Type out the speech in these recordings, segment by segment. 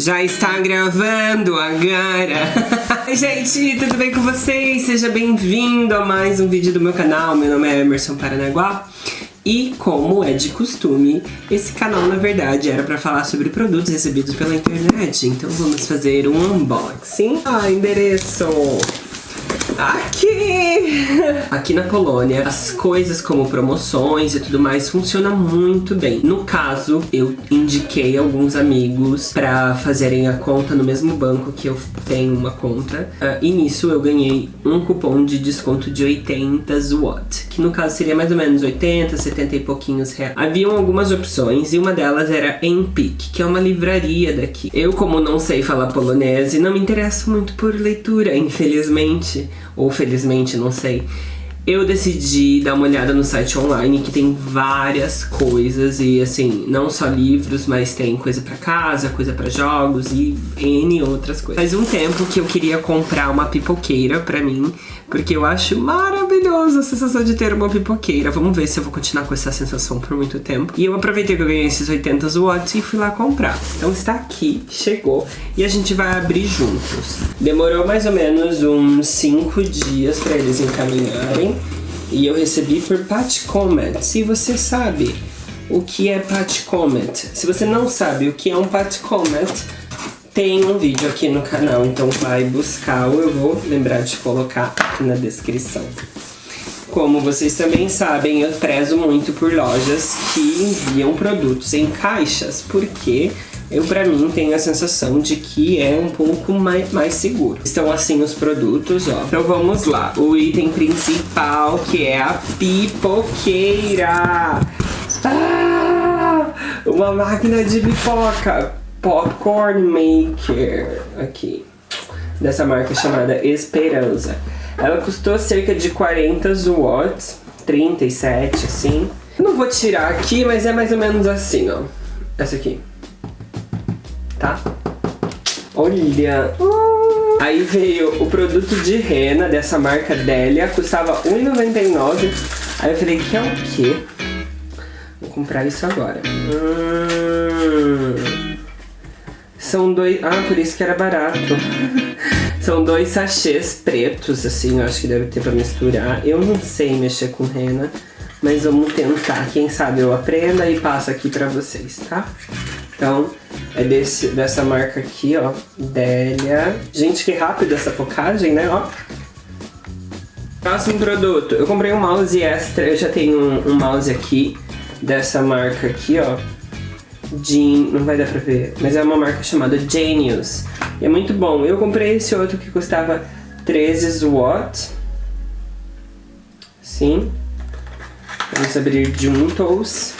Já está gravando agora! Gente, tudo bem com vocês? Seja bem-vindo a mais um vídeo do meu canal. Meu nome é Emerson Paranaguá. E como é de costume, esse canal na verdade era para falar sobre produtos recebidos pela internet. Então vamos fazer um unboxing. Ah, endereço! Aqui! Aqui na Polônia, as coisas como promoções e tudo mais funcionam muito bem. No caso, eu indiquei alguns amigos pra fazerem a conta no mesmo banco que eu tenho uma conta. Uh, e nisso eu ganhei um cupom de desconto de 80 zloty, que no caso seria mais ou menos 80, 70 e pouquinhos reais. Haviam algumas opções e uma delas era Empik, que é uma livraria daqui. Eu, como não sei falar polonês e não me interesso muito por leitura, infelizmente, ou felizmente, não sei. Eu decidi dar uma olhada no site online que tem várias coisas e assim, não só livros, mas tem coisa pra casa, coisa pra jogos e N outras coisas. Faz um tempo que eu queria comprar uma pipoqueira pra mim, porque eu acho maravilhoso a sensação de ter uma pipoqueira. Vamos ver se eu vou continuar com essa sensação por muito tempo. E eu aproveitei que eu ganhei esses 80 watts e fui lá comprar. Então está aqui, chegou, e a gente vai abrir juntos. Demorou mais ou menos uns 5 dias para eles encaminharem. E eu recebi por Pat Comet. Se você sabe o que é Pat Comet, se você não sabe o que é um Pat Comet, tem um vídeo aqui no canal, então vai buscar ou eu vou lembrar de colocar aqui na descrição. Como vocês também sabem, eu prezo muito por lojas que enviam produtos em caixas, porque eu, pra mim, tenho a sensação de que é um pouco mais, mais seguro. Estão assim os produtos, ó. Então vamos lá. O item principal, que é a pipoqueira. Ah! Uma máquina de pipoca. Popcorn Maker, aqui, dessa marca chamada Esperança. Ela custou cerca de 40 watts, 37 assim. Não vou tirar aqui, mas é mais ou menos assim, ó. Essa aqui. Tá? Olha! Aí veio o produto de rena dessa marca Delia, custava R$1,99. Aí eu falei, que é o quê? Vou comprar isso agora. Hum... São dois... Ah, por isso que era barato. São dois sachês pretos, assim, eu acho que deve ter pra misturar. Eu não sei mexer com rena, mas vamos tentar. Quem sabe eu aprenda e passo aqui pra vocês, tá? Então, é desse, dessa marca aqui, ó, Delia. Gente, que rápido essa focagem, né, ó. Próximo produto, eu comprei um mouse extra, eu já tenho um, um mouse aqui, dessa marca aqui, ó. Jean, não vai dar pra ver, mas é uma marca chamada Genius. E é muito bom. Eu comprei esse outro que custava 13 watts. Sim. Vamos abrir juntos.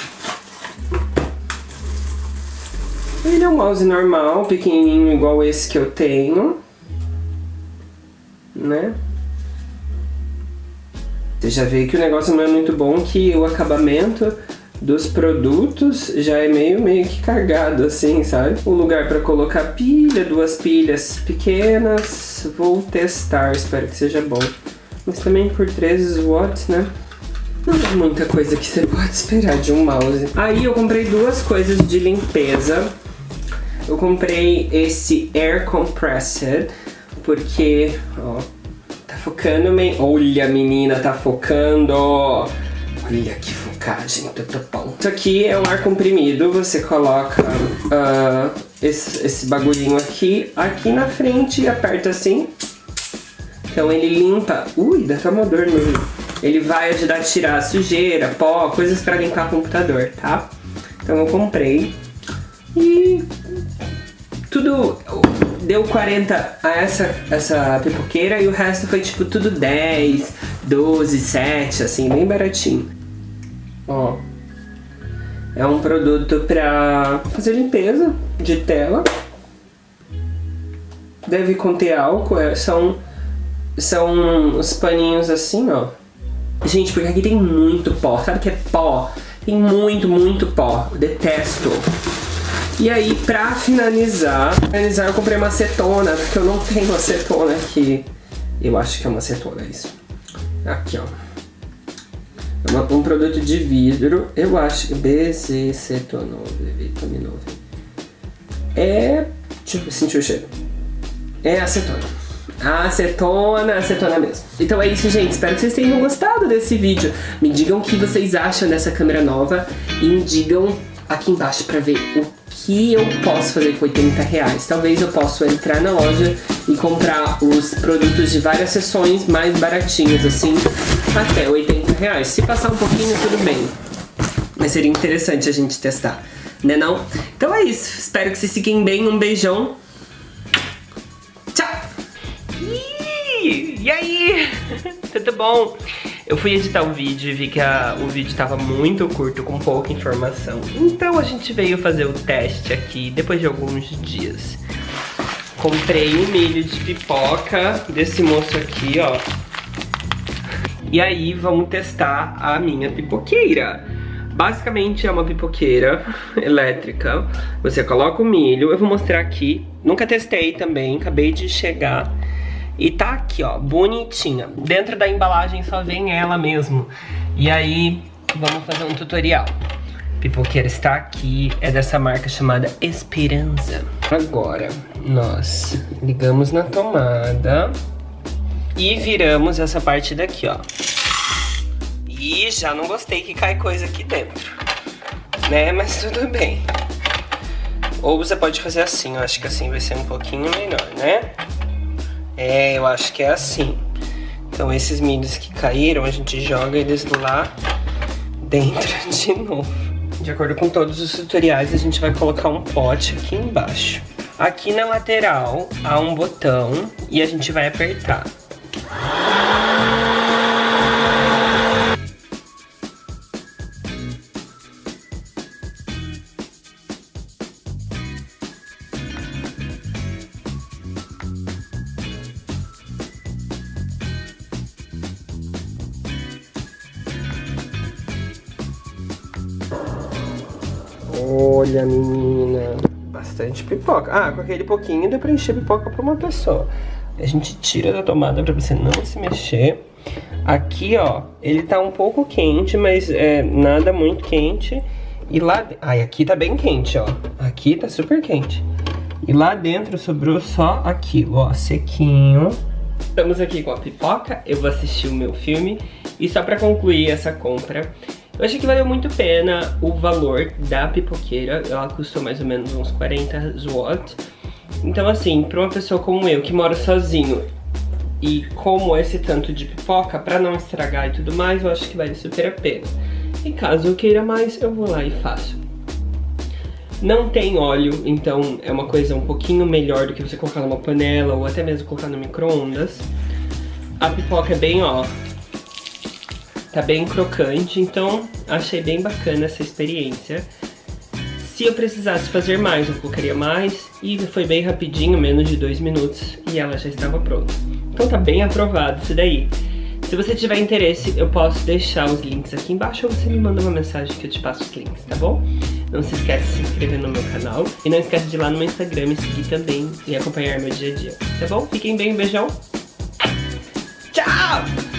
Ele é um mouse normal, pequenininho, igual esse que eu tenho. Né? Você já vê que o negócio não é muito bom, que o acabamento dos produtos já é meio, meio que cagado, assim, sabe? Um lugar para colocar pilha, duas pilhas pequenas. Vou testar, espero que seja bom. Mas também por 13 watts, né? Não é muita coisa que você pode esperar de um mouse. Aí eu comprei duas coisas de limpeza. Eu comprei esse Air Compressor, porque, ó, tá focando bem. Olha, menina, tá focando. Olha que focagem, tudo bom. Isso aqui é um ar comprimido, você coloca uh, esse, esse bagulhinho aqui, aqui na frente e aperta assim. Então ele limpa... Ui, dá até uma dor nele. Ele vai ajudar a tirar sujeira, pó, coisas pra limpar o computador, tá? Então eu comprei. E tudo deu 40 a essa, essa pipoqueira e o resto foi tipo tudo 10, 12, 7, assim, bem baratinho. Ó. É um produto pra fazer limpeza de tela. Deve conter álcool, é, são, são os paninhos assim, ó. Gente, porque aqui tem muito pó, sabe que é pó? Tem muito, muito pó, detesto. E aí, pra finalizar, finalizar eu comprei uma acetona, porque eu não tenho acetona aqui. Eu acho que é uma acetona, isso. Aqui, ó. É uma, um produto de vidro, eu acho que BZ cetonose, vitaminose. É Deixa eu sentir o cheiro. É acetona. Acetona, acetona mesmo. Então é isso, gente. Espero que vocês tenham gostado desse vídeo. Me digam o que vocês acham dessa câmera nova e me digam aqui embaixo pra ver o que eu posso fazer com 80 reais. Talvez eu possa entrar na loja e comprar os produtos de várias seções mais baratinhos, assim, até 80 reais. Se passar um pouquinho, tudo bem. Mas seria interessante a gente testar, né não? Então é isso. Espero que vocês fiquem bem. Um beijão. Tchau! E aí? Tudo bom? Eu fui editar o vídeo e vi que a, o vídeo estava muito curto, com pouca informação. Então a gente veio fazer o teste aqui depois de alguns dias. Comprei um milho de pipoca desse moço aqui, ó. E aí vamos testar a minha pipoqueira. Basicamente é uma pipoqueira elétrica. Você coloca o milho, eu vou mostrar aqui. Nunca testei também, acabei de chegar. E tá aqui, ó, bonitinha. Dentro da embalagem só vem ela mesmo. E aí, vamos fazer um tutorial. Pipoqueira está aqui, é dessa marca chamada Esperança. Agora, nós ligamos na tomada e viramos essa parte daqui, ó. E já não gostei que cai coisa aqui dentro, né? Mas tudo bem. Ou você pode fazer assim, eu acho que assim vai ser um pouquinho melhor, né? É, eu acho que é assim. Então esses milhos que caíram, a gente joga eles lá dentro de novo. De acordo com todos os tutoriais, a gente vai colocar um pote aqui embaixo. Aqui na lateral há um botão e a gente vai apertar. Olha, menina, bastante pipoca. Ah, com aquele pouquinho dá pra encher pipoca pra uma pessoa. A gente tira da tomada pra você não se mexer. Aqui, ó, ele tá um pouco quente, mas é nada muito quente. E lá... Ai, aqui tá bem quente, ó. Aqui tá super quente. E lá dentro sobrou só aquilo, ó, sequinho. Estamos aqui com a pipoca, eu vou assistir o meu filme. E só pra concluir essa compra, eu achei que valeu muito a pena o valor da pipoqueira. Ela custou mais ou menos uns 40 watts. Então assim, pra uma pessoa como eu, que mora sozinho e como esse tanto de pipoca, pra não estragar e tudo mais, eu acho que vale super a pena. E caso eu queira mais, eu vou lá e faço. Não tem óleo, então é uma coisa um pouquinho melhor do que você colocar numa panela ou até mesmo colocar no micro-ondas. A pipoca é bem, ó, Tá bem crocante, então achei bem bacana essa experiência. Se eu precisasse fazer mais, eu colocaria mais. E foi bem rapidinho, menos de dois minutos, e ela já estava pronta. Então tá bem aprovado isso daí. Se você tiver interesse, eu posso deixar os links aqui embaixo ou você me manda uma mensagem que eu te passo os links, tá bom? Não se esquece de se inscrever no meu canal e não esquece de ir lá no meu Instagram me seguir também e acompanhar meu dia a dia, tá bom? Fiquem bem, um beijão. Tchau!